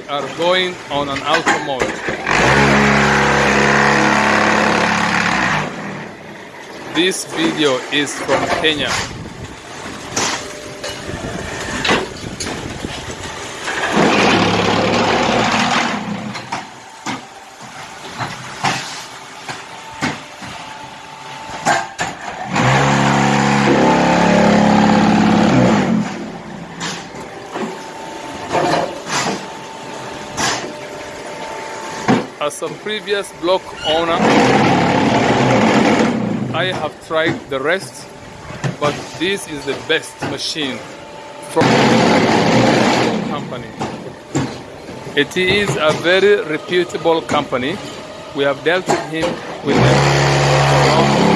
are going on an auto mode. This video is from Kenya. As a previous block owner, I have tried the rest, but this is the best machine from the company. It is a very reputable company. We have dealt with him with them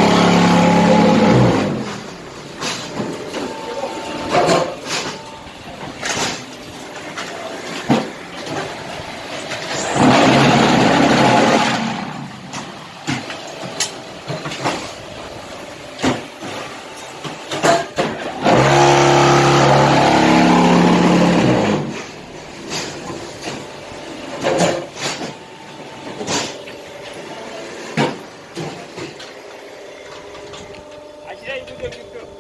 for a